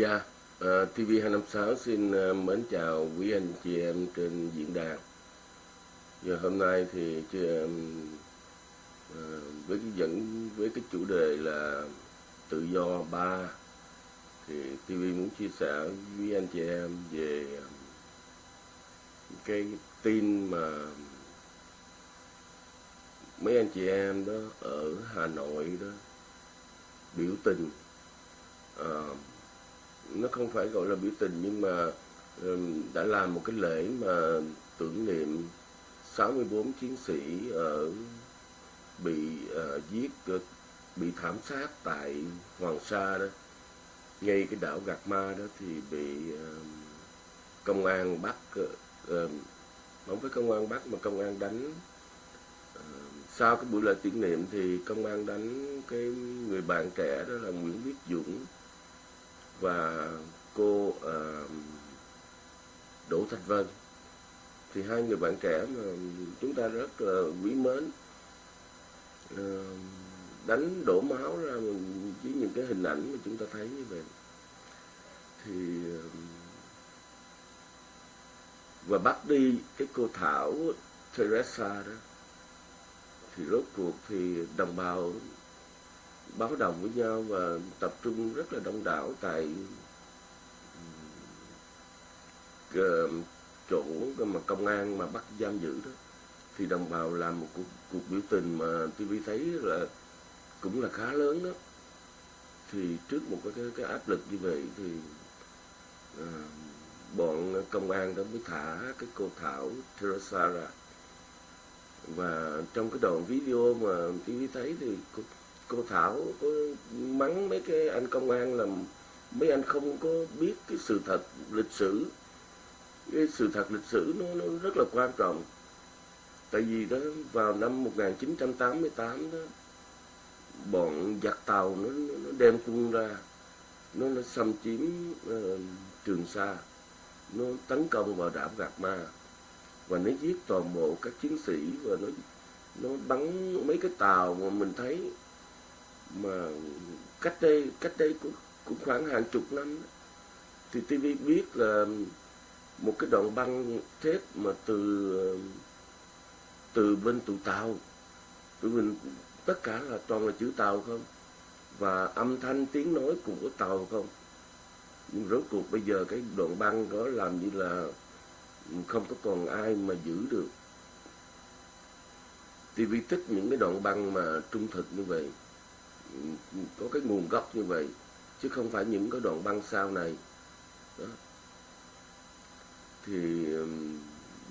Dạ, ờ, uh, TV256 xin uh, mến chào quý anh chị em trên diễn đàn. Giờ hôm nay thì chị em uh, ờ, với cái dẫn với cái chủ đề là tự do ba thì TV muốn chia sẻ với anh chị em về cái tin mà mấy anh chị em đó ở Hà Nội đó biểu tình uh, nó không phải gọi là biểu tình nhưng mà đã làm một cái lễ mà tưởng niệm 64 chiến sĩ ở bị uh, giết ờ, bị thảm sát tại Hoàng Sa đó. Ngay cái đảo Gạc Ma đó thì bị uh, công an bắt uh, không phải công an bắt mà công an đánh. Uh, sau cái buổi lễ tưởng niệm thì công an đánh cái người bạn trẻ đó là Nguyễn Viết Dũng và cô uh, Đỗ Thanh Vân. Thì hai người bạn trẻ mà chúng ta rất là quý mến uh, đánh đổ máu ra với những cái hình ảnh mà chúng ta thấy như vậy. Thì uh, và bắt đi cái cô Thảo Teresa đó. Thì rốt cuộc thì đồng bào báo đồng với nhau và tập trung rất là đông đảo tại ờ, chỗ mà công an mà bắt giam giữ đó. Thì đồng bào làm một cuộc, cuộc biểu tình mà TV thấy là cũng là khá lớn đó. Thì trước một cái, cái, cái áp lực như vậy thì à, bọn công an đó mới thả cái cô Thảo Teresa ra. Và trong cái đoạn video mà TV thấy thì cô, cô Thảo có mắng mấy cái anh công an là mấy anh không có biết cái sự thật lịch sử. Cái sự thật lịch sử nó, nó rất là quan trọng. Tại vì đó vào năm 1988 đó bọn giặc tàu nó, nó đem quân ra. Nó, nó xâm chiếm uh, Trường Sa. Nó tấn công vào đảo Gạc Ma. Và nó giết toàn bộ các chiến sĩ và nó nó bắn mấy cái tàu mà mình thấy mà cách đây cách đây cũng, cũng khoảng hàng chục năm đó, thì TV biết là một cái đoạn băng thép mà từ từ bên tụ tàu. Tụi mình tất cả là toàn là chữ tàu không? Và âm thanh tiếng nói của tàu không? Nhưng rốt cuộc bây giờ cái đoạn băng đó làm như là không có còn ai mà giữ được. TV thích những cái đoạn băng mà trung thực như vậy có cái nguồn gốc như vậy chứ không phải những cái đoạn băng sau này đó. thì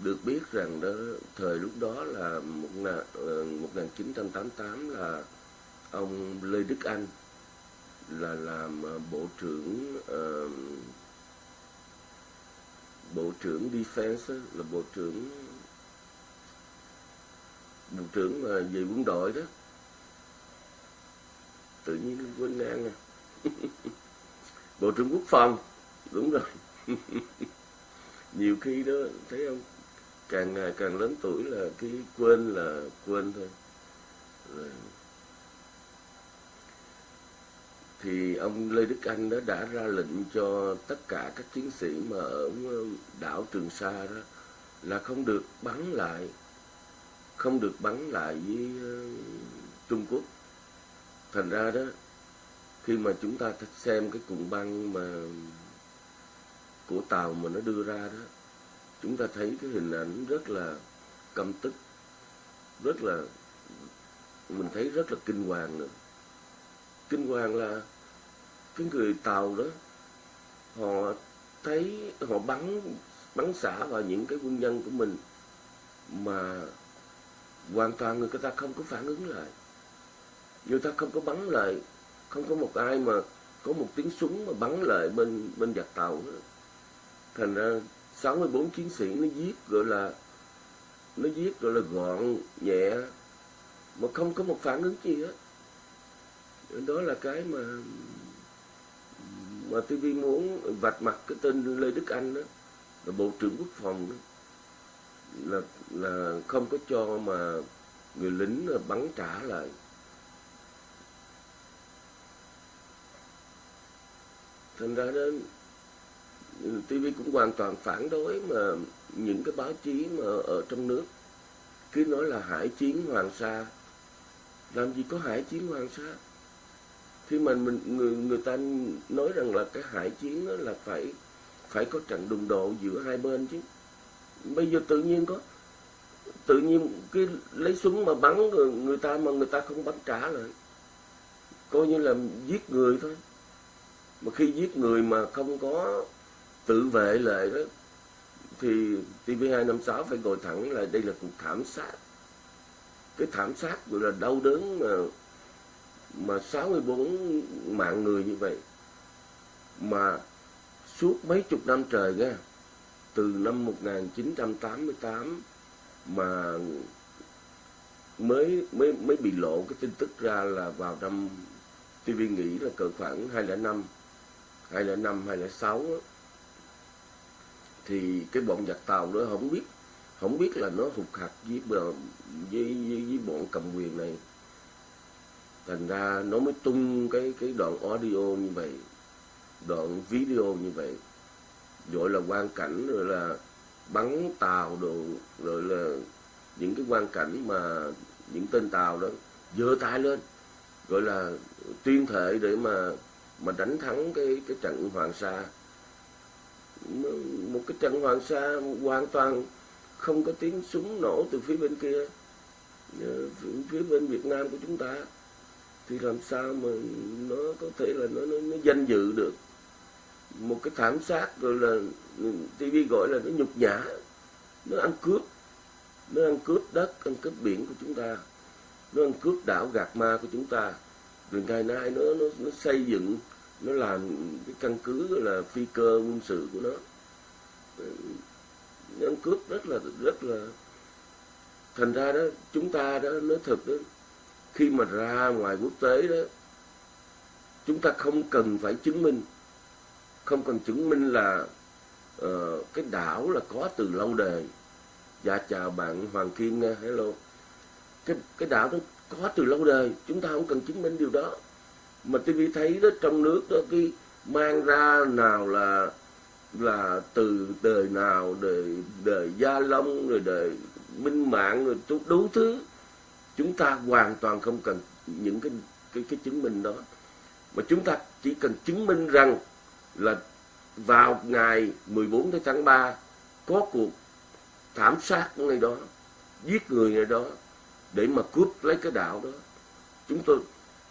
được biết rằng đó thời lúc đó là một, ờ, một 1988 là ông Lê Đức Anh là làm ờ, bộ trưởng uh, bộ trưởng defense là bộ trưởng bộ trưởng về quân đội đó tự nhiên quên ngang à. Bộ trưởng quốc phòng, đúng rồi. Nhiều khi đó, thấy không? Càng ngày càng lớn tuổi là cái quên là quên thôi. Rồi. Thì ông Lê Đức Anh đó đã ra lệnh cho tất cả các chiến sĩ mà ở ờ, đảo Trường Sa đó là không được bắn lại, không được bắn lại với ờ, Trung Quốc thành ra đó, khi mà chúng ta xem cái cụm băng mà của tàu mà nó đưa ra đó, chúng ta thấy cái hình ảnh rất là căm tức, rất là, mình thấy rất là kinh hoàng nữa. Kinh hoàng là cái người tàu đó, họ thấy, họ bắn bắn xả vào những cái quân nhân của mình mà hoàn toàn người ta không có phản ứng lại người ta không có bắn lại, không có một ai mà có một tiếng súng mà bắn lại bên bên giặc tàu đó. thành ra 64 chiến sĩ nó giết gọi là, nó giết gọi là gọn, nhẹ, mà không có một phản ứng gì hết. Đó là cái mà mà TV muốn vạch mặt cái tên Lê Đức Anh đó, là bộ trưởng quốc phòng đó. Là là không có cho mà người lính bắn trả lại. Thành ra đó TV cũng hoàn toàn phản đối mà những cái báo chí mà ở trong nước cứ nói là hải chiến Hoàng Sa. Làm gì có hải chiến Hoàng Sa? Khi mà mình người người ta nói rằng là cái hải chiến đó là phải phải có trận đụng độ giữa hai bên chứ. Bây giờ tự nhiên có tự nhiên cái lấy súng mà bắn người, người ta mà người ta không bắn trả lại. Coi như là giết người thôi mà khi giết người mà không có tự vệ lại đó, thì TV256 phải ngồi thẳng là đây là cuộc thảm sát. Cái thảm sát gọi là đau đớn mà mà 64 mạng người như vậy. Mà suốt mấy chục năm trời nha, từ năm 1988 mà mới mới mới bị lộ cái tin tức ra là vào năm TV nghĩ là cỡ khoảng 205 205 206 á, thì cái bọn giặc tàu đó không biết không biết là nó phục hạt với, với, với, với bọn cầm quyền này. Thành ra nó mới tung cái cái đoạn audio như vậy đoạn video như vậy. Gọi là quan cảnh rồi là bắn tàu đồ rồi là những cái quan cảnh mà những tên tàu đó giơ tay lên gọi là tuyên thệ để mà mà đánh thắng cái cái trận Hoàng Sa. Một cái trận Hoàng Sa hoàn toàn không có tiếng súng nổ từ phía bên kia ờ, phía bên Việt Nam của chúng ta. Thì làm sao mà nó có thể là nó nó, nó danh dự được? Một cái thảm sát rồi là TV gọi là nó nhục nhã. Nó ăn cướp nó ăn cướp đất ăn cướp biển của chúng ta. Nó ăn cướp đảo gạt ma của chúng ta rừng ngày Nai nó nó, nó xây dựng nó làm cái căn cứ là phi cơ quân sự của nó. Nó ăn cướp rất là rất là thành ra đó chúng ta đó nói thật đó khi mà ra ngoài quốc tế đó chúng ta không cần phải chứng minh. Không cần chứng minh là uh, cái đảo là có từ lâu đời. Dạ chào bạn hoàng kim nha hello. Cái cái đảo đó có từ lâu đời, chúng ta không cần chứng minh điều đó. Mà TV thấy đó, trong nước đó, cái mang ra nào là là từ đời nào, đời đời gia long, rồi đời minh mạng, rồi đủ thứ. Chúng ta hoàn toàn không cần những cái cái cái chứng minh đó. Mà chúng ta chỉ cần chứng minh rằng là vào ngày 14 tháng 3 có cuộc thảm sát ở nơi đó, giết người ở đó để mà cướp lấy cái đạo đó. Chúng tôi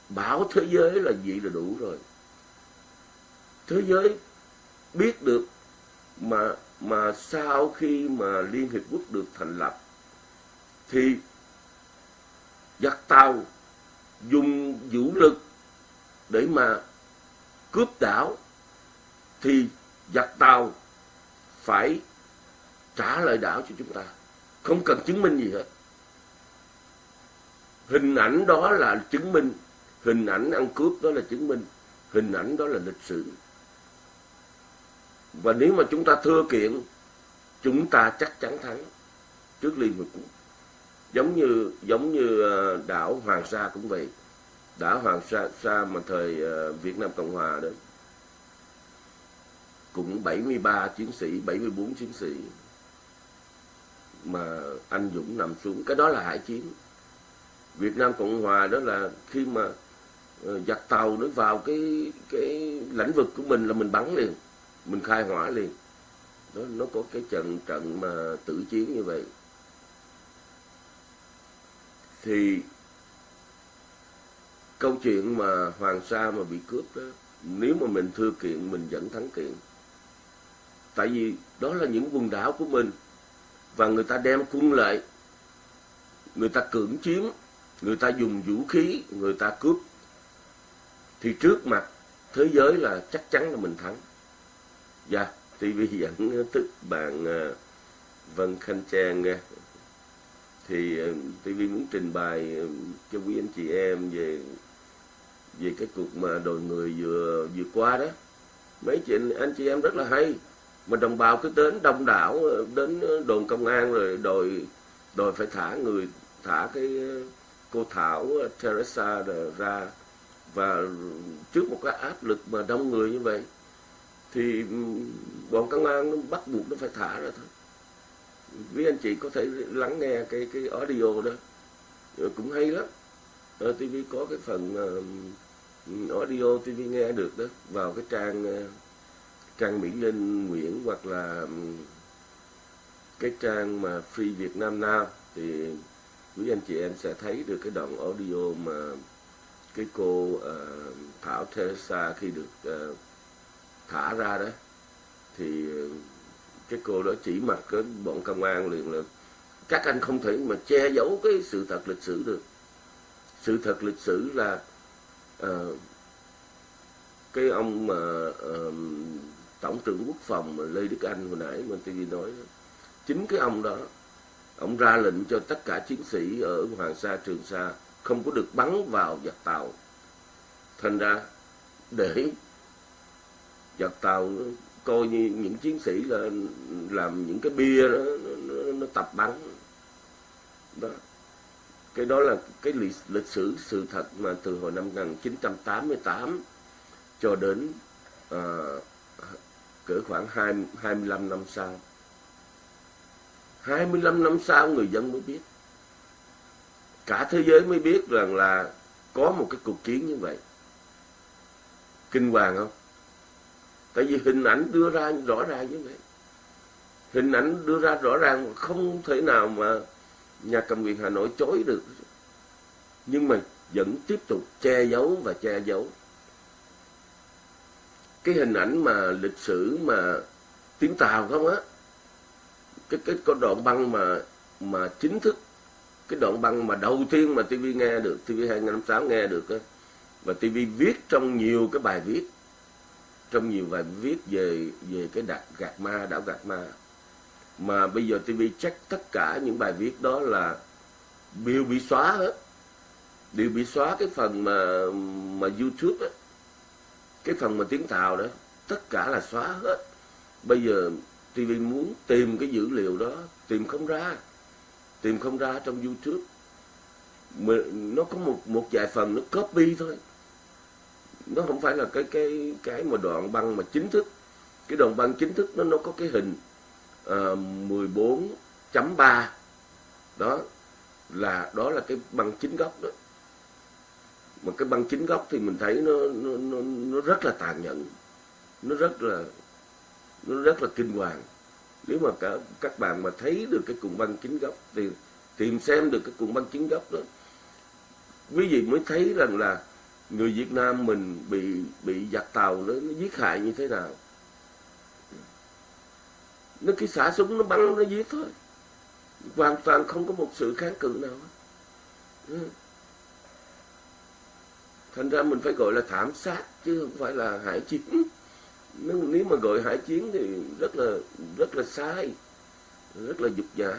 bảo thế giới là gì là đủ rồi. Thế giới biết được mà mà sau khi mà liên hiệp quốc được thành lập, thì giặc tàu dùng vũ lực để mà cướp đảo thì giặc tàu phải trả lại đảo cho chúng ta. Không cần chứng minh gì hết hình ảnh đó là chứng minh. Hình ảnh ăn cướp đó là chứng minh. Hình ảnh đó là lịch sử. Và nếu mà chúng ta thưa kiện chúng ta chắc chắn thắng trước liên hợp quốc. Giống như giống như ờ, đảo Hoàng Sa cũng vậy. Đảo Hoàng Sa, Sa mà thời ờ, Việt Nam Cộng Hòa đó cũng 73 chiến sĩ 74 chiến sĩ mà anh Dũng nằm xuống. Cái đó là hải chiến. Việt Nam Cộng Hòa đó là khi mà ờ, giặc tàu nó vào cái cái lãnh vực của mình là mình bắn liền, mình khai hỏa liền. Đó, nó có cái trận trận mà tử chiến như vậy. Thì câu chuyện mà Hoàng Sa mà bị cướp đó, nếu mà mình thưa kiện, mình vẫn thắng kiện. Tại vì đó là những quần đảo của mình và người ta đem quân lại, người ta cưỡng chiếm người ta dùng vũ khí, người ta cướp. Thì trước mặt thế giới là chắc chắn là mình thắng. Dạ TV dẫn tức bạn ờ, Vân Khanh Trang nghe. Thì ờ, TV muốn trình bày ờ, cho quý anh chị em về về cái cuộc mà đồi người vừa vừa qua đó. Mấy chị anh chị em rất là hay. Mà đồng bào cứ đến đông đảo đến đồn công an rồi đòi đòi phải thả người, thả cái cô Thảo ờ, Teresa ra và trước một cái áp lực mà đông người như vậy thì bọn công an nó bắt buộc nó phải thả ra thôi. Với anh chị có thể lắng nghe cái cái audio đó. Ờ, cũng hay lắm. Ờ, Ở TV có cái phần uh, audio TV nghe được đó vào cái trang uh, trang Mỹ Linh Nguyễn hoặc là cái trang mà Free Việt Nam Now thì quý anh chị em sẽ thấy được cái đoạn audio mà cái cô uh, Thảo Teresa khi được uh, thả ra đó. Thì ờ, cái cô đó chỉ mặt cái bọn công an liền là các anh không thể mà che giấu cái sự thật lịch sử được. Sự thật lịch sử là uh, cái ông mà uh, tổng trưởng quốc phòng mà lê đức anh hồi nãy mình TV nói chính cái ông đó ông ra lệnh cho tất cả chiến sĩ ở hoàng sa trường sa không có được bắn vào giặc tàu. Thành ra để giặc tàu coi như những chiến sĩ là làm những cái bia đó nó, nó, nó tập bắn. Đó. Cái đó là cái lịch, lịch sử sự thật mà từ hồi năm 1988 cho đến à, cỡ khoảng 20, 25 năm sau. 25 năm sau người dân mới biết. Cả thế giới mới biết rằng là có một cái cuộc chiến như vậy. Kinh hoàng không? Tại vì hình ảnh đưa ra rõ ràng như vậy. Hình ảnh đưa ra rõ ràng không thể nào mà nhà cầm quyền Hà Nội chối được. Nhưng mà vẫn tiếp tục che giấu và che giấu. Cái hình ảnh mà lịch sử mà tiếng Tàu không á cái cái có đoạn băng mà mà chính thức, cái đoạn băng mà đầu tiên mà TV nghe được TV 256 nghe được á, và TV viết trong nhiều cái bài viết, trong nhiều bài viết về về cái đạt gạt ma, đảo gạt ma. Mà bây giờ TV check tất cả những bài viết đó là đều bị xóa hết đều bị xóa cái phần mà mà YouTube á, cái phần mà tiếng Tàu đó, tất cả là xóa hết. Bây giờ TV muốn tìm cái dữ liệu đó tìm không ra tìm không ra trong YouTube. Mà nó có một một vài phần nó copy thôi. Nó không phải là cái cái cái mà đoạn băng mà chính thức. Cái đoạn băng chính thức nó nó có cái hình ờ, uh, 14.3 đó là đó là cái băng chính gốc đó. Mà cái băng chính gốc thì mình thấy nó nó nó, nó rất là tàn nhẫn. Nó rất là nó rất là kinh hoàng. Nếu mà cả các bạn mà thấy được cái cuộn băng chính gốc thì tìm xem được cái cuộn băng chính gốc đó. Quý vị mới thấy rằng là người Việt Nam mình bị bị giặc tàu nó, nó giết hại như thế nào? Nó cái xả súng nó bắn nó giết thôi. Hoàn toàn không có một sự kháng cự nào ừ. thành ra mình phải gọi là thảm sát chứ không phải là hải chiến nếu, nếu mà gọi hải chiến thì rất là rất là sai rất là dục giả.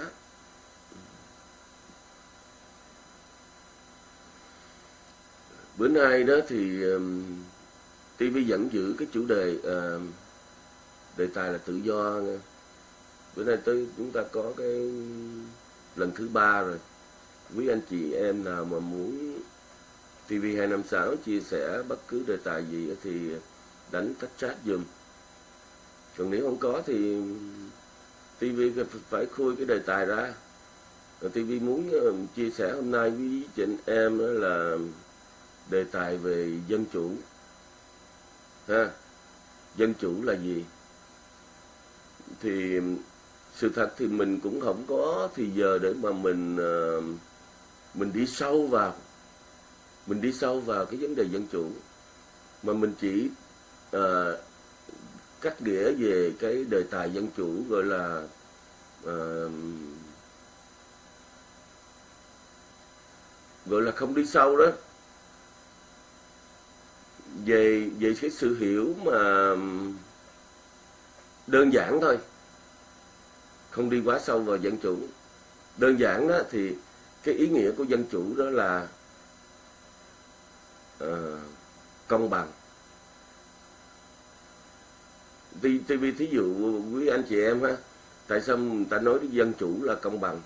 Bữa nay đó thì um, TV vẫn giữ cái chủ đề uh, đề tài là tự do bữa nay tới chúng ta có cái lần thứ ba rồi. Quý anh chị em nào mà muốn TV 256 chia sẻ bất cứ đề tài gì thì đánh tách chat dùm còn nếu không có thì TV phải khui cái đề tài ra. Rồi TV muốn ờ, chia sẻ hôm nay với chị em là đề tài về dân chủ. Ha, dân chủ là gì? Thì sự thật thì mình cũng không có thì giờ để mà mình ờ, mình đi sâu vào. Mình đi sâu vào cái vấn đề dân chủ. Mà mình chỉ à, cắt nghĩa về cái đề tài dân chủ gọi là à, gọi là không đi sâu đó. Về về cái sự hiểu mà đơn giản thôi. Không đi quá sâu vào dân chủ. Đơn giản đó thì cái ý nghĩa của dân chủ đó là uh, công bằng. TV thí dụ quý anh chị em ha, tại sao người ta nói dân chủ là công bằng?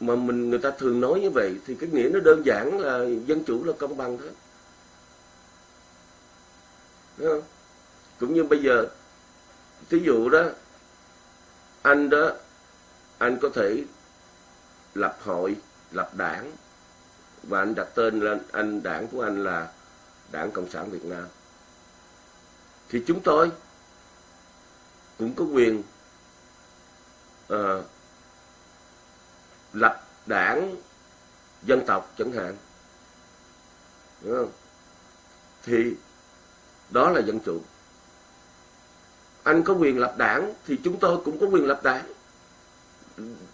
Mà mình, người ta thường nói như vậy thì cái nghĩa nó đơn giản là dân chủ là công bằng thôi. Đúng không? cũng như bây giờ, thí dụ đó, anh đó, anh có thể lập hội, lập đảng, và anh đặt tên lên anh, đảng của anh là đảng cộng sản việt nam thì chúng tôi cũng có quyền uh, lập đảng dân tộc chẳng hạn. Đúng không? Thì đó là dân chủ. Anh có quyền lập đảng thì chúng tôi cũng có quyền lập đảng.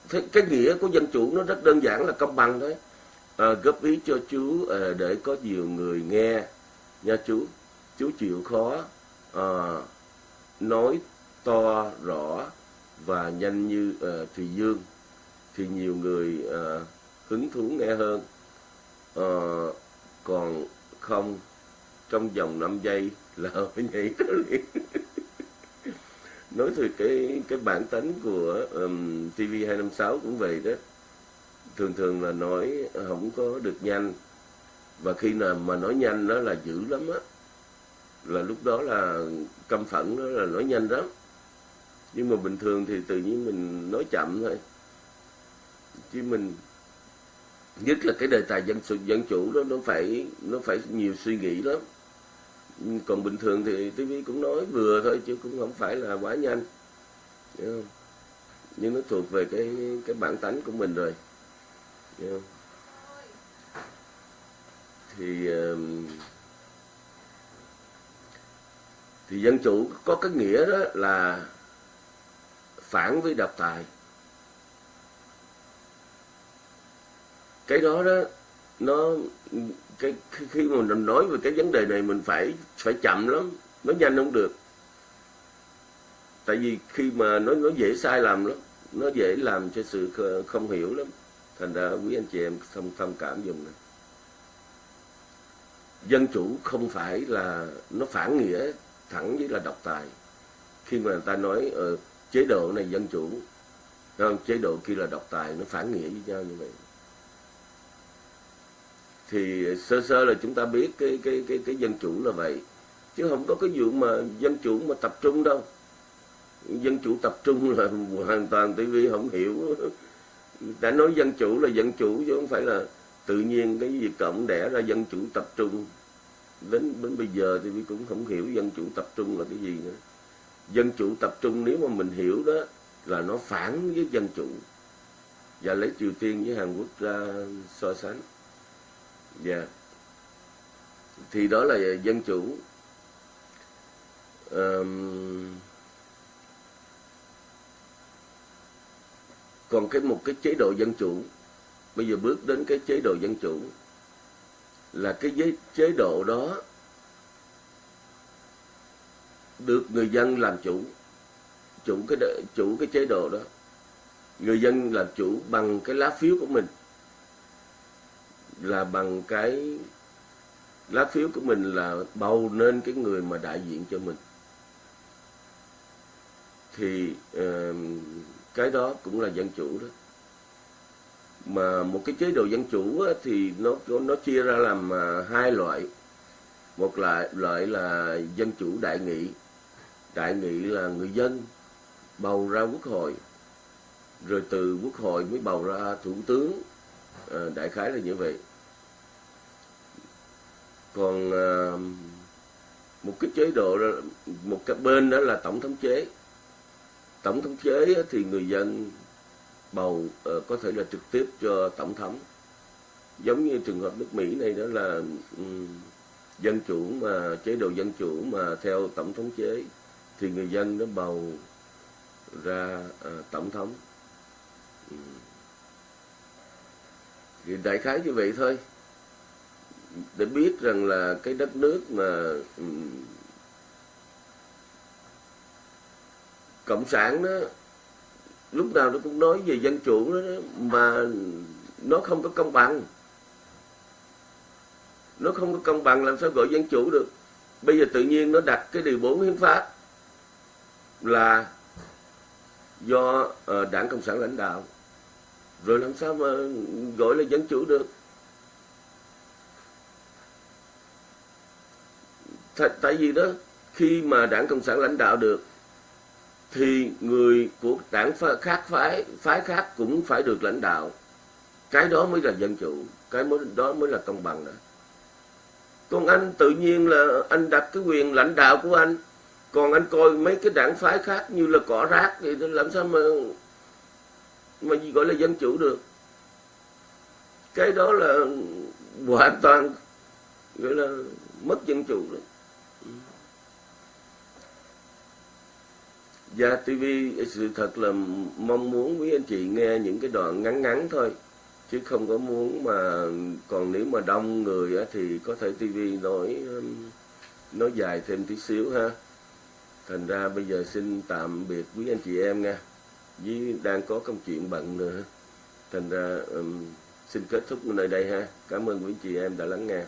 Thế cái nghĩa của dân chủ nó rất đơn giản là công bằng thôi. À, góp ý cho chú à, để có nhiều người nghe. Nha chú chú chịu khó uh, nói to rõ và nhanh như uh, thùy dương thì nhiều người uh, hứng thú nghe hơn. Uh, còn không trong vòng 5 giây là phải nhảy ra liền. Nói từ cái cái bản tính của um, TV 256 cũng vậy đó. Thường thường là nói không có được nhanh và khi nào mà nói nhanh đó là dữ lắm á là lúc đó là căm phẫn đó là nói nhanh lắm. Nhưng mà bình thường thì tự nhiên mình nói chậm thôi. Chứ mình, nhất là cái đề tài dân sự, dân chủ đó, nó phải nó phải nhiều suy nghĩ lắm. Còn bình thường thì TV cũng nói vừa thôi, chứ cũng không phải là quá nhanh. Không? nhưng nó thuộc về cái cái bản tánh của mình rồi. Không? thì ờ, thì dân chủ có cái nghĩa đó là phản với độc tài. Cái đó đó, nó, cái, khi mà mình nói về cái vấn đề này mình phải phải chậm lắm, nó nhanh không được. Tại vì khi mà nó nó dễ sai lầm lắm, nó dễ làm cho sự không hiểu lắm. Thành ra quý anh chị em thông thông cảm dùng này dân chủ không phải là, nó phản nghĩa thẳng với là độc tài. Khi mà người ta nói ờ, chế độ này dân chủ không? chế độ kia là độc tài nó phản nghĩa với nhau như vậy. Thì sơ sơ là chúng ta biết cái cái cái cái dân chủ là vậy. Chứ không có cái vụ mà dân chủ mà tập trung đâu. Dân chủ tập trung là hoàn toàn TV không hiểu. Đã nói dân chủ là dân chủ chứ không phải là tự nhiên cái gì cộng đẻ ra dân chủ tập trung đến đến bây giờ thì cũng không hiểu dân chủ tập trung là cái gì nữa. Dân chủ tập trung nếu mà mình hiểu đó là nó phản với dân chủ. Và lấy Triều Tiên với Hàn Quốc ra so sánh. Dạ. Yeah. thì đó là dân chủ. Um, còn cái một cái chế độ dân chủ. Bây giờ bước đến cái chế độ dân chủ là cái chế, chế độ đó được người dân làm chủ chủ cái chủ cái chế độ đó. Người dân làm chủ bằng cái lá phiếu của mình là bằng cái lá phiếu của mình là bầu nên cái người mà đại diện cho mình. Thì uh, cái đó cũng là dân chủ đó mà một cái chế độ dân chủ thì nó nó chia ra làm à, hai loại. Một loại loại là dân chủ đại nghị. Đại nghị là người dân bầu ra quốc hội. Rồi từ quốc hội mới bầu ra thủ tướng à, đại khái là như vậy. Còn à, một cái chế độ một cái bên đó là tổng thống chế. Tổng thống chế thì người dân bầu uh, có thể là trực tiếp cho tổng thống. Giống như trường hợp nước Mỹ này đó là um, dân chủ mà chế độ dân chủ mà theo tổng thống chế thì người dân nó bầu ra uh, tổng thống. Um. thì đại khái như vậy thôi. Để biết rằng là cái đất nước mà um, cộng sản đó lúc nào nó cũng nói về dân chủ đó, mà nó không có công bằng. Nó không có công bằng làm sao gọi dân chủ được. Bây giờ tự nhiên nó đặt cái điều 4 hiến pháp là do uh, đảng cộng sản lãnh đạo. Rồi làm sao mà gọi là dân chủ được? Th tại vì đó khi mà đảng cộng sản lãnh đạo được thì người của đảng khác phái phái khác cũng phải được lãnh đạo. Cái đó mới là dân chủ, cái mới đó mới là công bằng đó còn anh tự nhiên là anh đặt cái quyền lãnh đạo của anh. Còn anh coi mấy cái đảng phái khác như là cỏ rác thì làm sao mà mà gì gọi là dân chủ được? Cái đó là hoàn toàn gọi là mất dân chủ đó. Dạ, Gia TV sự thật là mong muốn quý anh chị nghe những cái đoạn ngắn ngắn thôi. Chứ không có muốn mà còn nếu mà đông người á, thì có thể TV nói um, nói dài thêm tí xíu ha. Thành ra bây giờ xin tạm biệt quý anh chị em nha. Với đang có công chuyện bận nữa. Thành ra um, xin kết thúc nơi đây ha. Cảm ơn quý anh chị em đã lắng nghe.